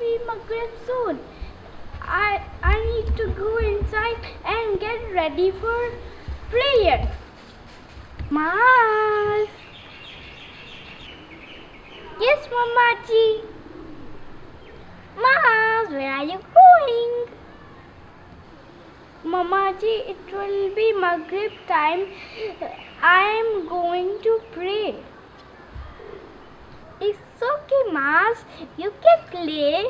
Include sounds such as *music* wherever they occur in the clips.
Maghrib soon. I I need to go inside and get ready for prayer. Maz. Yes, Mama Ji. Maz, where are you going? Mama Ji, it will be Maghrib time. I am going to. It's okay, Maz. You can play.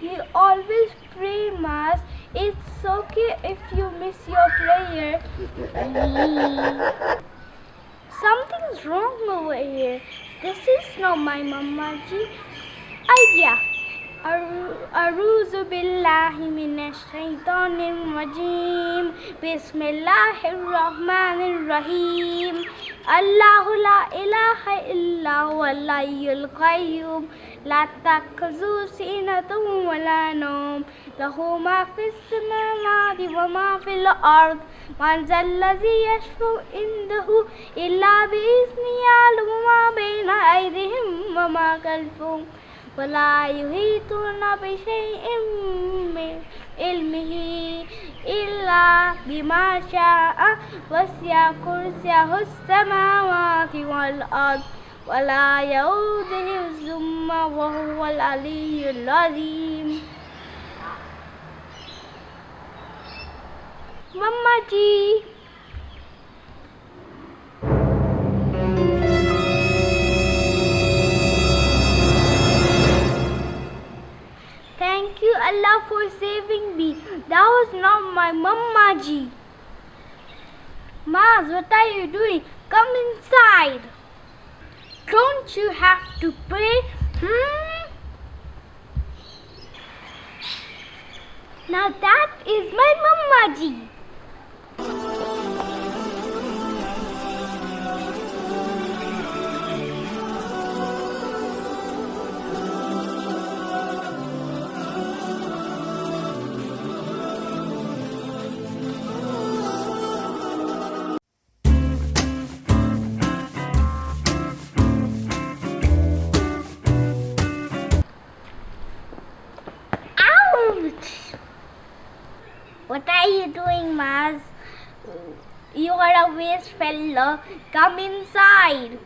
You always pray, Maz. It's okay if you miss your prayer. *laughs* Something's wrong over here. This is not my Mama ji. أعوذ بالله من الشيطان الرجيم. بسم الله الرحمن الرحيم. الله لا إله إلا هو الحي القيوم. لا تأخذه سنة ولا نوم. له ما في السماوات وما في الأرض. من ذا الذي يشفع عنده إلا بإذنه يعلم ما بين أيديهم وما خلفهم. ولا يحيطون بشيء من علمه إلا بما شاء وسع كرسيه السماوات والأرض ولا يؤوده حفظهما وهو العلي العظيم Mama ji. Thank you Allah for saving me. That was not my Mama ji. Maz, what are you doing? Come inside. Don't you have to pray? Hmm? Now that is my Mama ji. What are you doing, Maz? You are a waste fellow. Come inside.